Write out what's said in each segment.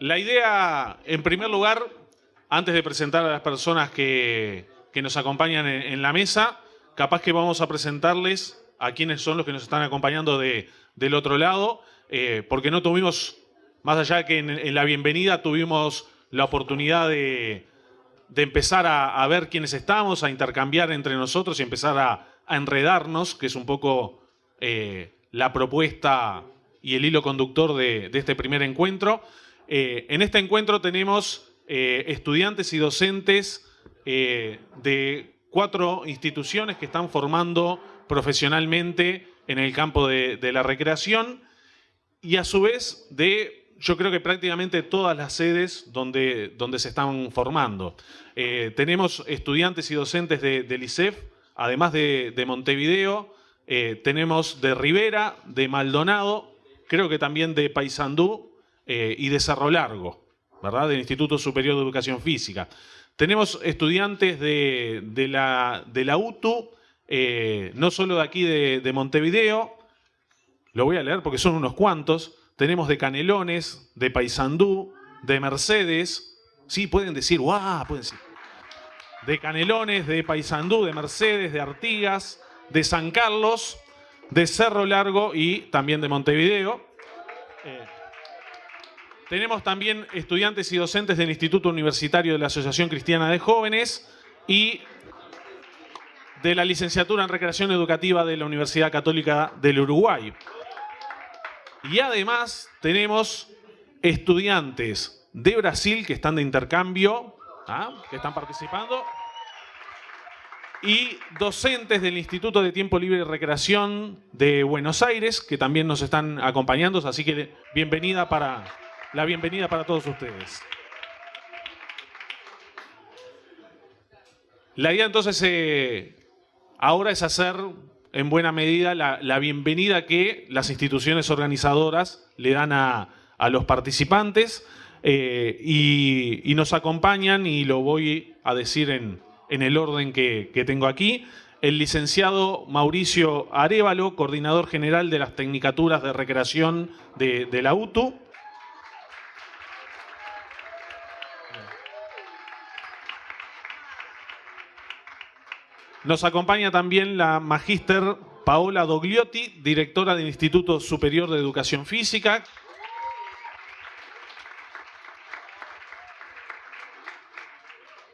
La idea, en primer lugar, antes de presentar a las personas que, que nos acompañan en, la mesa, capaz que vamos a presentarles a quienes son los que nos están acompañando de, del otro lado, eh, porque no tuvimos, más allá que en, la bienvenida tuvimos la oportunidad de, de empezar a, ver quiénes estamos, a intercambiar entre nosotros y empezar a, enredarnos, que es un poco eh, la propuesta y el hilo conductor de este primer encuentro. Eh, en este encuentro tenemos eh, estudiantes y docentes eh, de cuatro instituciones que están formando profesionalmente en el campo de, la recreación y a su vez de yo creo que prácticamente todas las sedes donde, donde se están formando. Tenemos estudiantes y docentes de, del ICEF, además de, de Montevideo, tenemos de Rivera, de Maldonado, creo que también de Paysandú eh, y de Cerro Largo, ¿verdad? Del Instituto Superior de Educación Física. Tenemos estudiantes de, de, la, de la UTU, eh, no solo de aquí de, de Montevideo, lo voy a leer porque son unos cuantos, tenemos de Canelones, de Paysandú, de Mercedes. Sí, pueden decir, guau, pueden decir. De Canelones, de Paysandú, de Mercedes, de Artigas, de San Carlos, de Cerro Largo y también de Montevideo. Eh, tenemos también estudiantes y docentes del Instituto Universitario de la Asociación Cristiana de Jóvenes y de la licenciatura en Recreación Educativa de la Universidad Católica del Uruguay. Y además tenemos estudiantes de Brasil que están de intercambio, ¿ah? que están participando, y docentes del Instituto de Tiempo Libre y Recreación de Buenos Aires, que también nos están acompañando, así que bienvenida para, la bienvenida para todos ustedes. La idea entonces eh, ahora es hacer en buena medida la, la, bienvenida que las instituciones organizadoras le dan a, a los participantes eh, y, y, nos acompañan, y lo voy a decir en, en el orden que, que, tengo aquí, el licenciado Mauricio Arevalo, coordinador general de las Tecnicaturas de Recreación de, de la UTU. Nos acompaña también la magíster Paola Dogliotti, directora del Instituto Superior de Educación Física.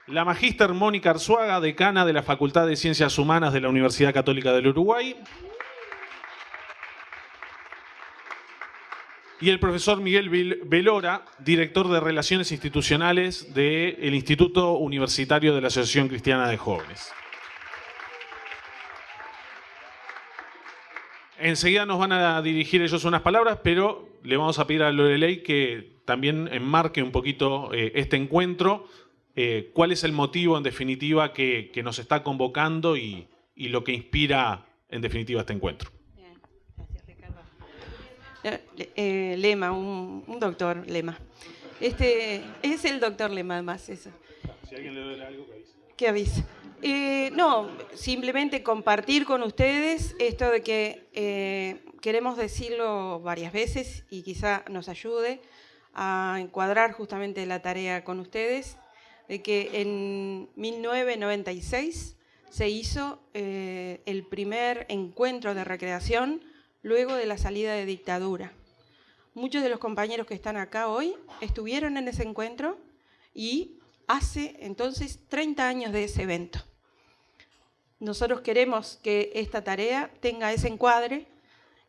La magíster Mónica Arzuaga, decana de la Facultad de Ciencias Humanas de la Universidad Católica del Uruguay. Y el profesor Miguel Velora, director de Relaciones Institucionales del Instituto Universitario de la Asociación Cristiana de Jóvenes. Enseguida nos van a dirigir ellos unas palabras, pero le vamos a pedir a Lorelei que también enmarque un poquito eh, este encuentro, eh, cuál es el motivo en definitiva que, que nos está convocando y, y, lo que inspira en definitiva este encuentro. Bien, gracias Ricardo. Eh, Lema, un, un, doctor Lema. Este, es el doctor Lema además, eso. Si alguien le duele algo, que avise. Que avise. Eh, no, simplemente compartir con ustedes esto de que eh, queremos decirlo varias veces y quizá nos ayude a encuadrar justamente la tarea con ustedes, de que en 1996 se hizo eh, el primer encuentro de recreación luego de la salida de dictadura. Muchos de los compañeros que están acá hoy estuvieron en ese encuentro y hace entonces 30 años de ese evento. Nosotros queremos que esta tarea tenga ese encuadre,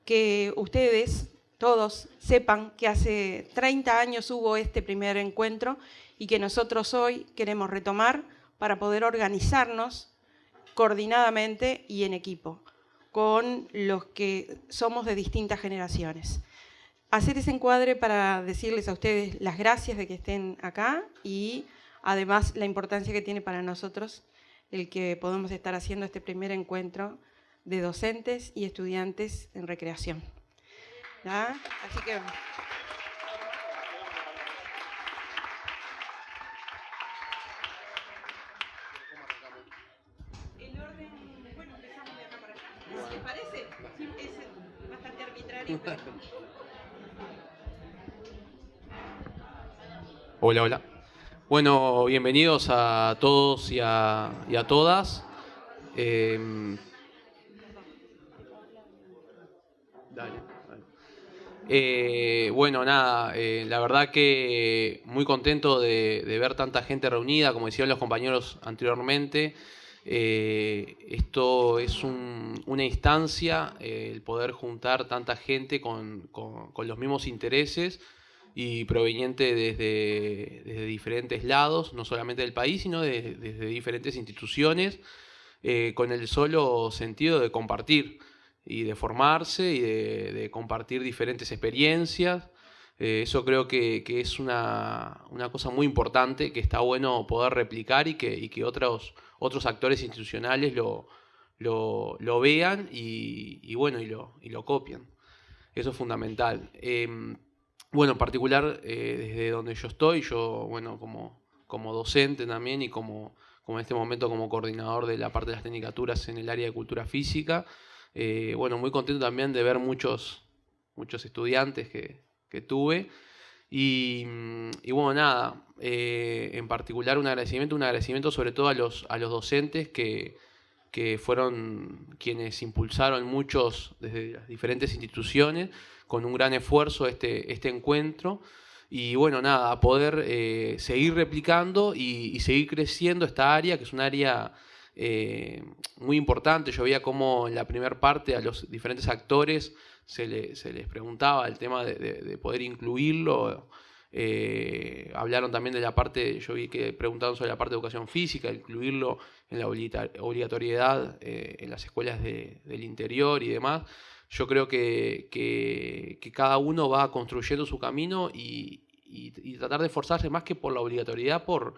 que ustedes todos sepan que hace 30 años hubo este primer encuentro y que nosotros hoy queremos retomar para poder organizarnos coordinadamente y en equipo con los que somos de distintas generaciones. Hacer ese encuadre para decirles a ustedes las gracias de que estén acá y además la importancia que tiene para nosotros el que podemos estar haciendo este primer encuentro de docentes y estudiantes en recreación. ¿Ya? Así que... El orden, bueno, empezamos de acá para allá. ¿Les parece? Es bastante arbitrario, pero... Hola, hola. Bueno, bienvenidos a todos y a, todas. Em, eh, bueno, nada, eh, la verdad que muy contento de, ver tanta gente reunida, como decían los compañeros anteriormente. Eh, esto es una instancia, el poder juntar tanta gente con los mismos intereses y proveniente desde, diferentes lados, no solamente del país, sino desde diferentes instituciones, eh, con el solo sentido de compartir y de formarse y de, compartir diferentes experiencias. Eh, eso creo que, es una, cosa muy importante, que está bueno poder replicar y que, que otros, otros actores institucionales lo, lo, vean y, bueno, y lo, y lo copian. Eso es fundamental. Em, bueno, en particular, eh, desde donde yo estoy, yo, bueno, como, como docente también y como, como en este momento como coordinador de la parte de las tecnicaturas en el área de cultura física, eh, bueno, muy contento también de ver muchos, muchos estudiantes que, tuve. Y, bueno, nada, eh, en particular un agradecimiento, un agradecimiento sobre todo a los, a los docentes que, que fueron quienes impulsaron muchos desde las diferentes instituciones con un gran esfuerzo este, este encuentro. Y bueno, nada, poder eh, seguir replicando y, seguir creciendo esta área, que es un área eh, muy importante. Yo veía cómo en la primera parte a los diferentes actores se, les preguntaba el tema de, poder incluirlo. Eh, hablaron también de la parte, yo vi que preguntaron sobre la parte de educación física, incluirlo en la obligatoriedad en las escuelas del interior y demás yo creo que, que, cada uno va construyendo su camino y, tratar de esforzarse más que por la obligatoriedad, por,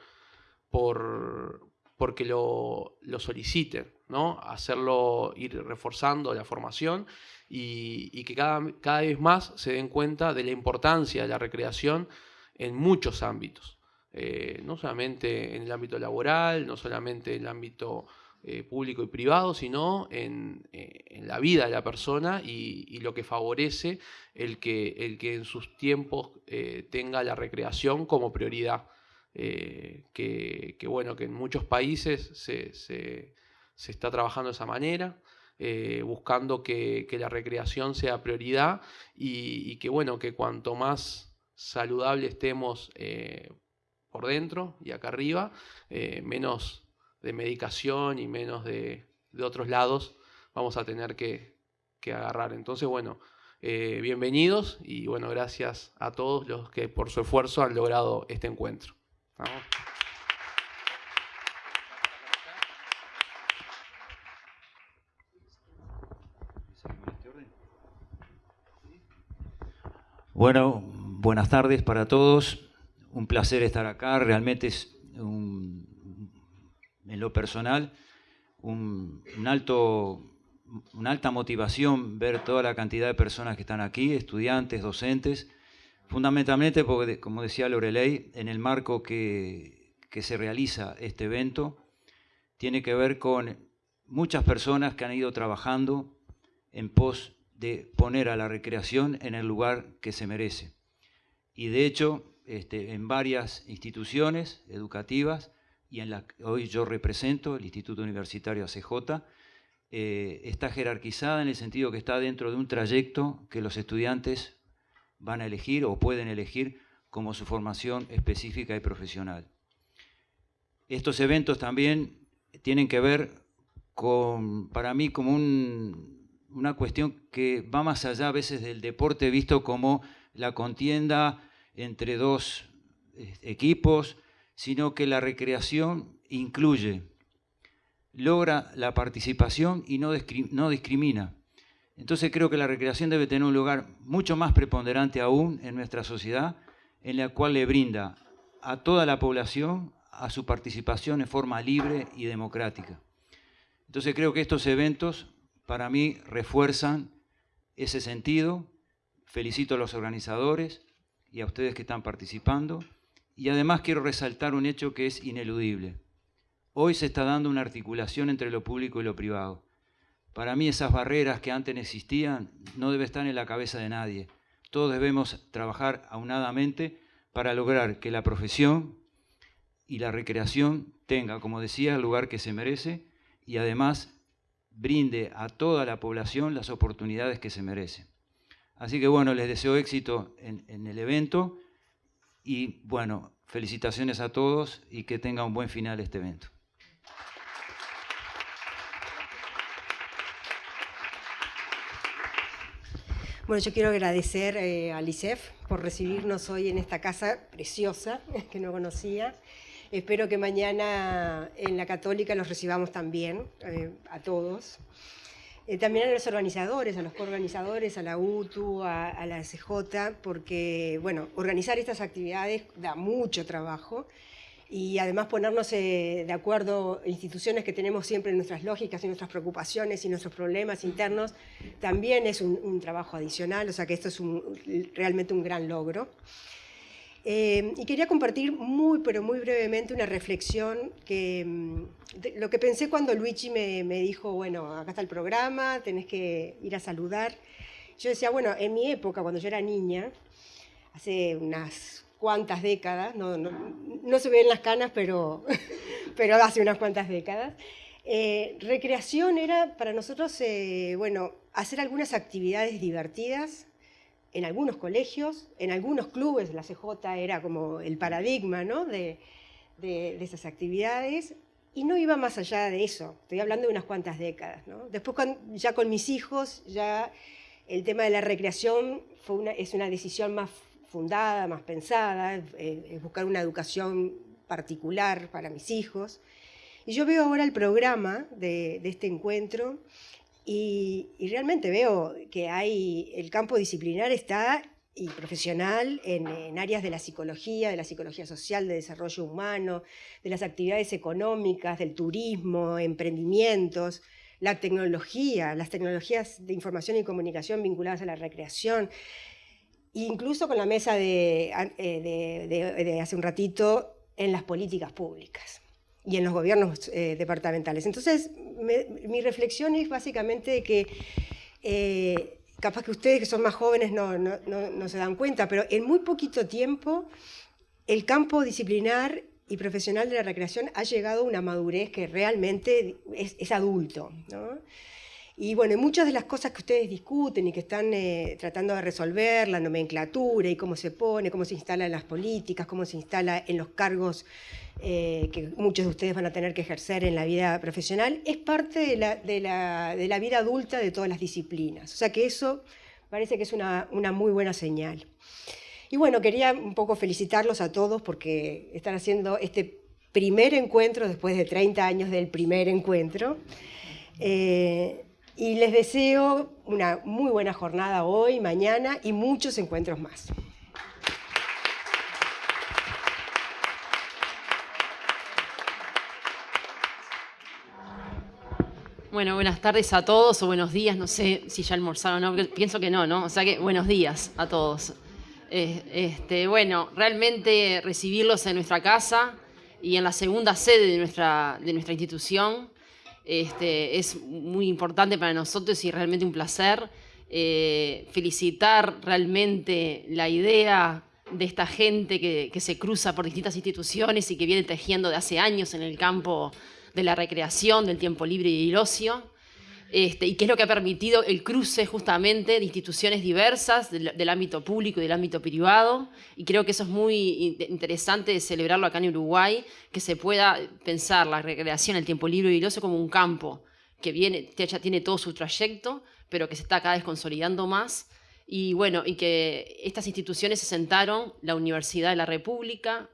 por porque lo, lo soliciten, ¿no? hacerlo, ir reforzando la formación y, que cada, cada vez más se den cuenta de la importancia de la recreación en muchos ámbitos. Eh, no solamente en el ámbito laboral, no solamente en el ámbito eh, público y privado, sino en, eh, en, la vida de la persona y, lo que favorece el que, el que en sus tiempos tenga la recreación como prioridad. Que, que, bueno, que en muchos países se, se, se está trabajando de esa manera. buscando que, que, la recreación sea prioridad y, y, que bueno, que cuanto más saludable estemos por dentro y acá arriba, menos de medicación y menos de, otros lados vamos a tener que, agarrar. Entonces, bueno, eh, bienvenidos y bueno, gracias a todos los que por su esfuerzo han logrado este encuentro. Bueno, buenas tardes para todos. Un placer estar acá. Realmente es un, en lo personal, un, alto, una alta motivación ver toda la cantidad de personas que están aquí, estudiantes, docentes, fundamentalmente porque, como decía Lorelei, en el marco que, que se realiza este evento, tiene que ver con muchas personas que han ido trabajando en pos de poner a la recreación en el lugar que se merece. Y de hecho, este, en varias instituciones educativas y en la hoy yo represento, el Instituto Universitario ACJ, eh, está jerarquizada en el sentido que está dentro de un trayecto que los estudiantes van a elegir o pueden elegir como su formación específica y profesional. Estos eventos también tienen que ver con, para mí, como una cuestión que va más allá a veces del deporte visto como la contienda entre dos eh, equipos, sino que la recreación incluye, logra la participación y no, discrimina. Entonces creo que la recreación debe tener un lugar mucho más preponderante aún en nuestra sociedad, en la cual le brinda a toda la población a su participación en forma libre y democrática. Entonces creo que estos eventos para mí refuerzan ese sentido. Felicito a los organizadores y a ustedes que están participando. Y además quiero resaltar un hecho que es ineludible. Hoy se está dando una articulación entre lo público y lo privado. Para mí esas barreras que antes existían no deben estar en la cabeza de nadie. Todos debemos trabajar aunadamente para lograr que la profesión y la recreación tenga, como decía, el lugar que se merece y además brinde a toda la población las oportunidades que se merece. Así que bueno, les deseo éxito en, el evento y bueno, felicitaciones a todos y que tenga un buen final este evento. Bueno, yo quiero agradecer eh, a LICEF por recibirnos hoy en esta casa preciosa que no conocía. Espero que mañana en la Católica los recibamos también, eh, a todos. Eh, también a los organizadores, a los coorganizadores, a la UTU, a, a la CJ, porque, bueno, organizar estas actividades da mucho trabajo y además ponernos eh, de acuerdo instituciones que tenemos siempre nuestras lógicas y nuestras preocupaciones y nuestros problemas internos, también es un, trabajo adicional, o sea que esto es realmente un gran logro. Eh, y quería compartir muy, pero muy brevemente una reflexión que mm, lo que pensé cuando Luigi me, me dijo, bueno, acá está el programa, tenés que ir a saludar. Yo decía, bueno, en mi época, cuando yo era niña, hace unas cuantas décadas, no, no, no se ven las canas, pero, pero hace unas cuantas décadas. Eh, recreación era para nosotros, eh, bueno, hacer algunas actividades divertidas en algunos colegios, en algunos clubes, la CJ era como el paradigma ¿no? de, de, esas actividades, y no iba más allá de eso, estoy hablando de unas cuantas décadas. ¿no? Después ya con mis hijos, ya el tema de la recreación fue una, es una decisión más fundada, más pensada, es buscar una educación particular para mis hijos. Y yo veo ahora el programa de, este encuentro y, realmente veo que hay, el campo disciplinar está y profesional en, áreas de la psicología, de la psicología social, de desarrollo humano, de las actividades económicas, del turismo, emprendimientos, la tecnología, las tecnologías de información y comunicación vinculadas a la recreación. Incluso con la mesa eh, de, de, hace un ratito en las políticas públicas y en los gobiernos eh, departamentales. Entonces, mi reflexión es básicamente que eh, capaz que ustedes que son más jóvenes no, no, no, se dan cuenta, pero en muy poquito tiempo el campo disciplinar y profesional de la recreación ha llegado a una madurez que realmente es, adulto. ¿no? Y bueno, muchas de las cosas que ustedes discuten y que están eh, tratando de resolver, la nomenclatura y cómo se pone, cómo se instala en las políticas, cómo se instala en los cargos eh, que muchos de ustedes van a tener que ejercer en la vida profesional, es parte de la, de la, de la vida adulta de todas las disciplinas. O sea que eso parece que es una, una muy buena señal. Y bueno, quería un poco felicitarlos a todos porque están haciendo este primer encuentro después de 30 años del primer encuentro. Eh, y les deseo una muy buena jornada hoy, mañana y muchos encuentros más. Bueno, buenas tardes a todos o buenos días, no sé si ya almorzaron o no, pienso que no, ¿no? O sea que buenos días a todos. Eh, este, bueno, realmente recibirlos en nuestra casa y en la segunda sede de nuestra, de nuestra institución este, es muy importante para nosotros y realmente un placer. Eh, felicitar realmente la idea de esta gente que, que, se cruza por distintas instituciones y que viene tejiendo de hace años en el campo de la recreación, del tiempo libre y el ocio. Este, y qué es lo que ha permitido el cruce justamente de instituciones diversas del, ámbito público y del ámbito privado. Y creo que eso es muy interesante de celebrarlo acá en Uruguay, que se pueda pensar la recreación, el tiempo libre y el ocio como un campo que viene, ya tiene todo su trayecto, pero que se está cada vez consolidando más. Y bueno, y que estas instituciones se sentaron, la Universidad de la República,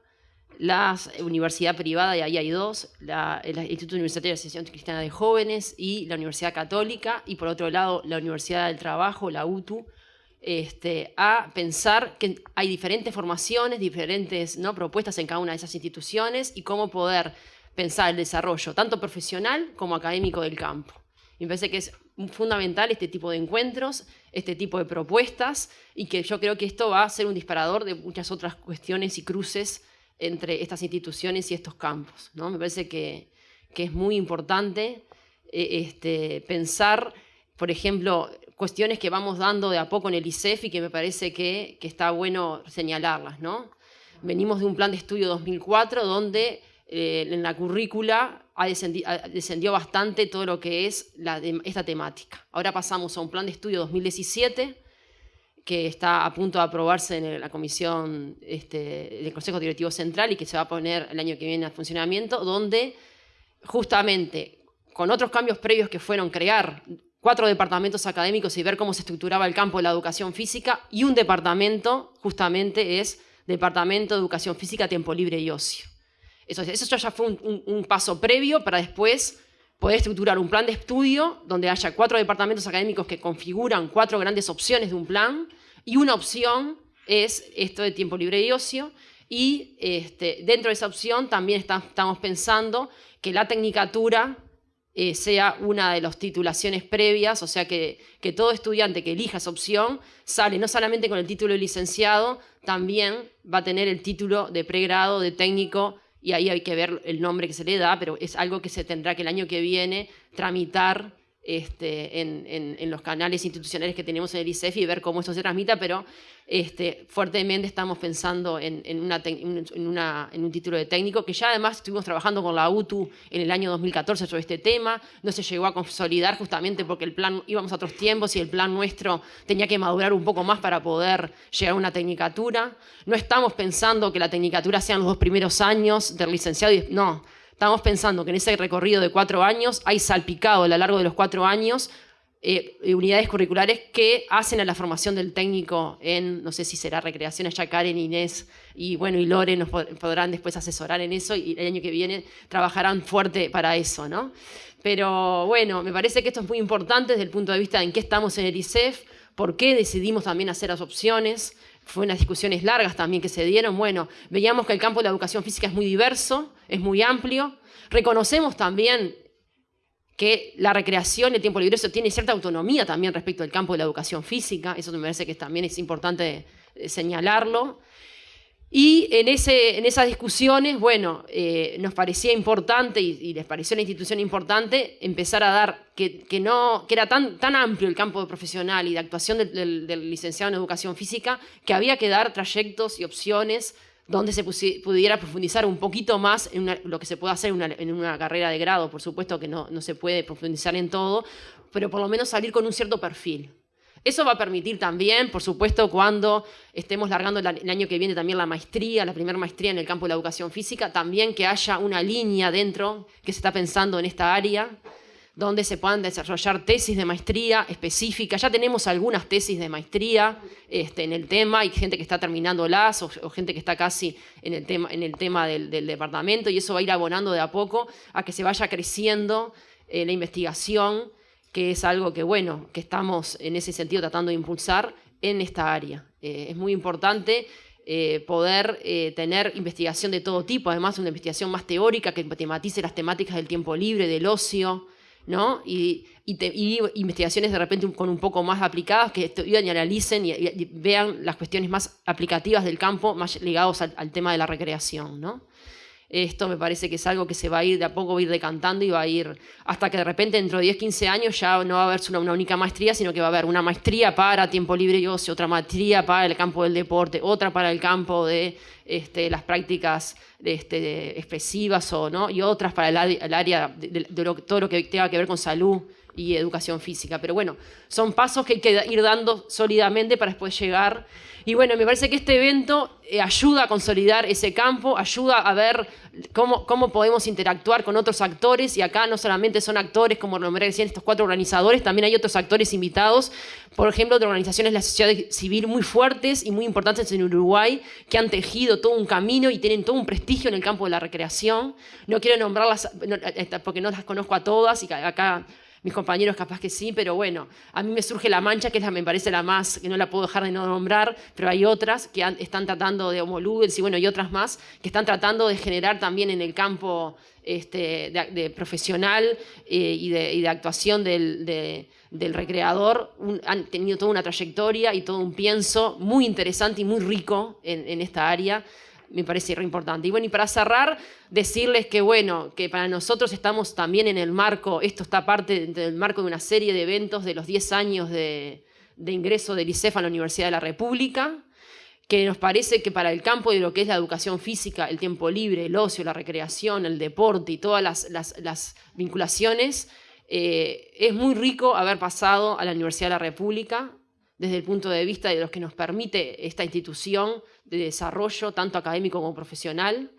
la universidad privada, y ahí hay dos, el Instituto Universitario de Asociación Cristiana de Jóvenes y la Universidad Católica, y por otro lado la Universidad del Trabajo, la UTU, este, a pensar que hay diferentes formaciones, diferentes ¿no? propuestas en cada una de esas instituciones y cómo poder pensar el desarrollo, tanto profesional como académico del campo. me parece que es fundamental este tipo de encuentros, este tipo de propuestas, y que yo creo que esto va a ser un disparador de muchas otras cuestiones y cruces entre estas instituciones y estos campos. ¿no? Me parece que, es muy importante eh, este, pensar, por ejemplo, cuestiones que vamos dando de a poco en el ICEF y que me parece que, está bueno señalarlas. ¿no? venimos de un plan de estudio 2004 donde eh, en la currícula ha descendido bastante todo lo que es esta temática. Ahora pasamos a un plan de estudio 2017 que está a punto de aprobarse en la comisión este, del Consejo Directivo Central y que se va a poner el año que viene a funcionamiento, donde justamente con otros cambios previos que fueron crear cuatro departamentos académicos y ver cómo se estructuraba el campo de la educación física, y un departamento justamente es Departamento de Educación Física, Tiempo Libre y Ocio. Eso, eso ya fue un, paso previo para después poder estructurar un plan de estudio donde haya cuatro departamentos académicos que configuran cuatro grandes opciones de un plan y una opción es esto de tiempo libre y ocio y este, dentro de esa opción también estamos pensando que la tecnicatura eh, sea una de las titulaciones previas, o sea que, que, todo estudiante que elija esa opción sale no solamente con el título de licenciado, también va a tener el título de pregrado, de técnico y ahí hay que ver el nombre que se le da, pero es algo que se tendrá que el año que viene tramitar este, en, los canales institucionales que tenemos en el ICEF y ver cómo esto se transmita, pero este, fuertemente estamos pensando en, un título de técnico, que ya además estuvimos trabajando con la UTU en el año 2014 sobre este tema, no se llegó a consolidar justamente porque el plan íbamos a otros tiempos y el plan nuestro tenía que madurar un poco más para poder llegar a una tecnicatura. No estamos pensando que la tecnicatura sean los dos primeros años del licenciado, no, Estamos pensando que en ese recorrido de cuatro años hay salpicado a lo largo de los cuatro años eh, unidades curriculares que hacen a la formación del técnico en, no sé si será recreación, allá Karen, Inés y bueno, y Lore nos podrán después asesorar en eso y el año que viene trabajarán fuerte para eso, ¿no? Pero bueno, me parece que esto es muy importante desde el punto de vista de en qué estamos en el ICEF, por qué decidimos también hacer las opciones, fue unas discusiones largas también que se dieron. Bueno, veíamos que el campo de la educación física es muy diverso, es muy amplio. Reconocemos también que la recreación el tiempo libre tiene cierta autonomía también respecto al campo de la educación física. Eso me parece que también es importante eh, señalarlo. Y en, ese, en esas discusiones, bueno, eh, nos parecía importante y, les pareció la institución importante empezar a dar que, no, que era tan, tan amplio el campo profesional y de actuación del, licenciado en educación física que había que dar trayectos y opciones donde se pudiera profundizar un poquito más en lo que se puede hacer en una, carrera de grado. Por supuesto que no, no se puede profundizar en todo, pero por lo menos salir con un cierto perfil. Eso va a permitir también, por supuesto, cuando estemos largando el año que viene también la maestría, la primera maestría en el campo de la educación física, también que haya una línea dentro que se está pensando en esta área, donde se puedan desarrollar tesis de maestría específicas. Ya tenemos algunas tesis de maestría este, en el tema, hay gente que está terminándolas o, o gente que está casi en el tema, en el tema del, departamento y eso va a ir abonando de a poco a que se vaya creciendo eh, la investigación que es algo que, bueno, que estamos en ese sentido tratando de impulsar en esta área. Eh, es muy importante eh, poder eh, tener investigación de todo tipo, además una investigación más teórica que tematice las temáticas del tiempo libre, del ocio, ¿no? Y, investigaciones de repente con un poco más aplicadas que estudian y analicen y, vean las cuestiones más aplicativas del campo, más ligados al, al tema de la recreación, ¿no? Esto me parece que es algo que se va a ir de a poco, va a ir decantando y va a ir hasta que de repente dentro de 10, 15 años ya no va a haber una, única maestría, sino que va a haber una maestría para tiempo libre y ocio, otra maestría para el campo del deporte, otra para el campo de este, las prácticas este, expresivas o, ¿no? y otras para el, área de, todo lo que tenga que ver con salud y educación física. Pero bueno, son pasos que hay que ir dando sólidamente para después llegar y bueno, me parece que este evento eh, ayuda a consolidar ese campo, ayuda a ver cómo, cómo podemos interactuar con otros actores. Y acá no solamente son actores, como nombré decían estos cuatro organizadores, también hay otros actores invitados, por ejemplo, de organizaciones de la sociedad civil muy fuertes y muy importantes en Uruguay, que han tejido todo un camino y tienen todo un prestigio en el campo de la recreación. No quiero nombrarlas porque no las conozco a todas y acá mis compañeros capaz que sí, pero bueno, a mí me surge La Mancha, que es la, me parece la más, que no la puedo dejar de no nombrar, pero hay otras que están tratando de homolugos y bueno, y otras más, que están tratando de generar también en el campo este, de, profesional eh, y, de, actuación del, recreador, han tenido toda una trayectoria y todo un pienso muy interesante y muy rico en esta área me parece re importante. Y bueno, y para cerrar, decirles que bueno, que para nosotros estamos también en el marco, esto está parte del marco de una serie de eventos de los 10 años de, ingreso del ICEF a la Universidad de la República, que nos parece que para el campo de lo que es la educación física, el tiempo libre, el ocio, la recreación, el deporte y todas las, vinculaciones, eh, es muy rico haber pasado a la Universidad de la República desde el punto de vista de lo que nos permite esta institución de desarrollo, tanto académico como profesional.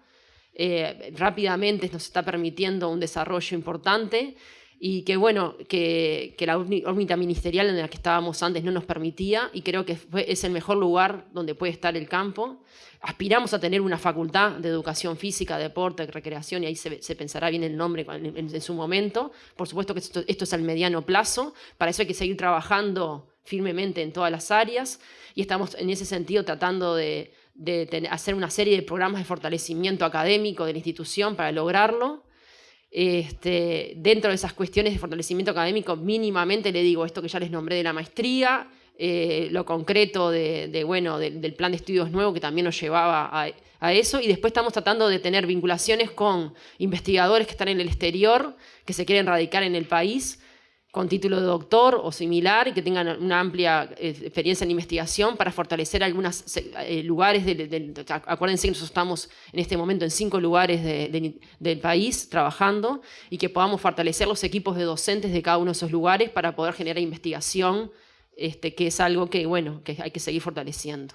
Eh, rápidamente nos está permitiendo un desarrollo importante y que bueno, que, la órbita ministerial en la que estábamos antes no nos permitía y creo que es el mejor lugar donde puede estar el campo. Aspiramos a tener una facultad de educación física, deporte, recreación y ahí se, pensará bien el nombre en, su momento. Por supuesto que esto, es al mediano plazo, para eso hay que seguir trabajando firmemente en todas las áreas y estamos en ese sentido tratando de, hacer una serie de programas de fortalecimiento académico de la institución para lograrlo. Este, dentro de esas cuestiones de fortalecimiento académico, mínimamente le digo esto que ya les nombré de la maestría, eh, lo concreto de, bueno, del plan de estudios nuevo que también nos llevaba a, a, eso, y después estamos tratando de tener vinculaciones con investigadores que están en el exterior, que se quieren radicar en el país, con título de doctor o similar y que tengan una amplia eh, experiencia en investigación para fortalecer algunos eh, lugares. acuérdense que nosotros estamos en este momento en cinco lugares del país trabajando y que podamos fortalecer los equipos de docentes de cada uno de esos lugares para poder generar investigación, este, que es algo que, bueno, que hay que seguir fortaleciendo.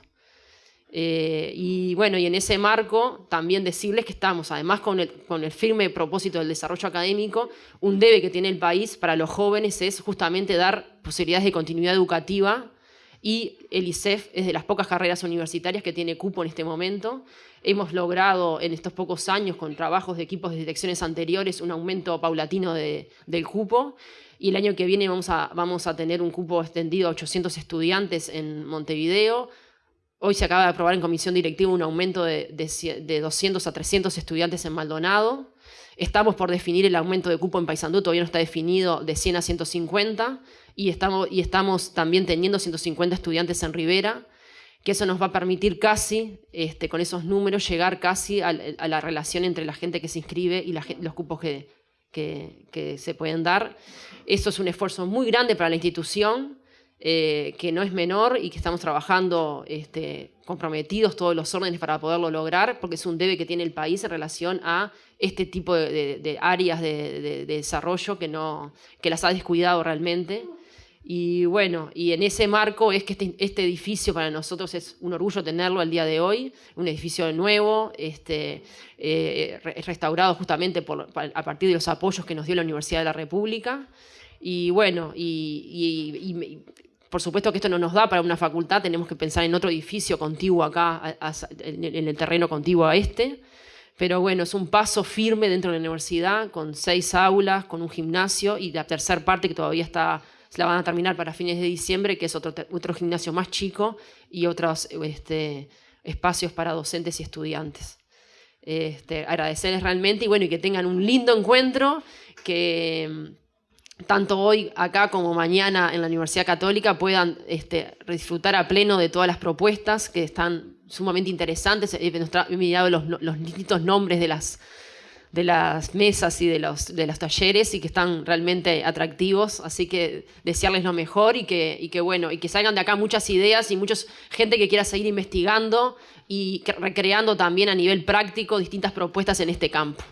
Eh, y bueno, y en ese marco también decirles que estamos, además con el, con el firme propósito del desarrollo académico, un debe que tiene el país para los jóvenes es justamente dar posibilidades de continuidad educativa y el ISEF es de las pocas carreras universitarias que tiene cupo en este momento. Hemos logrado en estos pocos años, con trabajos de equipos de direcciones anteriores, un aumento paulatino de, del cupo. Y el año que viene vamos a, vamos a tener un cupo extendido a 800 estudiantes en Montevideo, Hoy se acaba de aprobar en comisión directiva un aumento de, 200 a 300 estudiantes en Maldonado. Estamos por definir el aumento de cupo en Paysandú, todavía no está definido, de 100 a 150. Y estamos, y estamos también teniendo 150 estudiantes en Rivera, que eso nos va a permitir casi, este, con esos números, llegar casi a, la relación entre la gente que se inscribe y los cupos que se pueden dar. Eso es un esfuerzo muy grande para la institución, eh, que no es menor y que estamos trabajando este, comprometidos todos los órdenes para poderlo lograr, porque es un debe que tiene el país en relación a este tipo de, áreas de, desarrollo que, no, que las ha descuidado realmente. Y bueno, y en ese marco es que este, este, edificio para nosotros es un orgullo tenerlo al día de hoy, un edificio nuevo, este, eh, restaurado justamente por, a partir de los apoyos que nos dio la Universidad de la República. Y bueno, y por supuesto que esto no nos da para una facultad, tenemos que pensar en otro edificio contiguo acá, en el terreno contiguo a este. Pero bueno, es un paso firme dentro de la universidad, con seis aulas, con un gimnasio y la tercera parte que todavía está, se la van a terminar para fines de diciembre, que es otro, otro gimnasio más chico y otros este, espacios para docentes y estudiantes. Este, agradecerles realmente y bueno, y que tengan un lindo encuentro, que tanto hoy acá como mañana en la Universidad Católica puedan este, disfrutar a pleno de todas las propuestas que están sumamente interesantes. He mirado los, los distintos nombres de las, de las mesas y de los, de los talleres y que están realmente atractivos, así que desearles lo mejor y que, y que, bueno, y que salgan de acá muchas ideas y mucha gente que quiera seguir investigando y recreando también a nivel práctico distintas propuestas en este campo.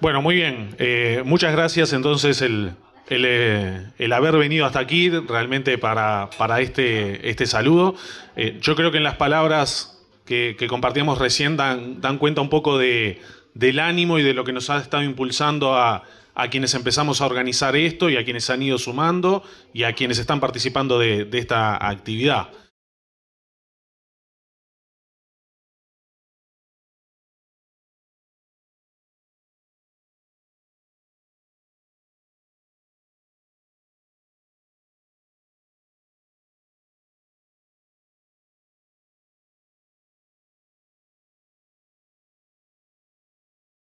Bueno, muy bien. Eh, muchas gracias entonces el, eh, el, haber venido hasta aquí realmente para, para este, este saludo. Eh, yo creo que en las palabras que, compartíamos recién dan, dan cuenta un poco de, del ánimo y de lo que nos ha estado impulsando a, a, quienes empezamos a organizar esto y a quienes han ido sumando y a quienes están participando de, de esta actividad.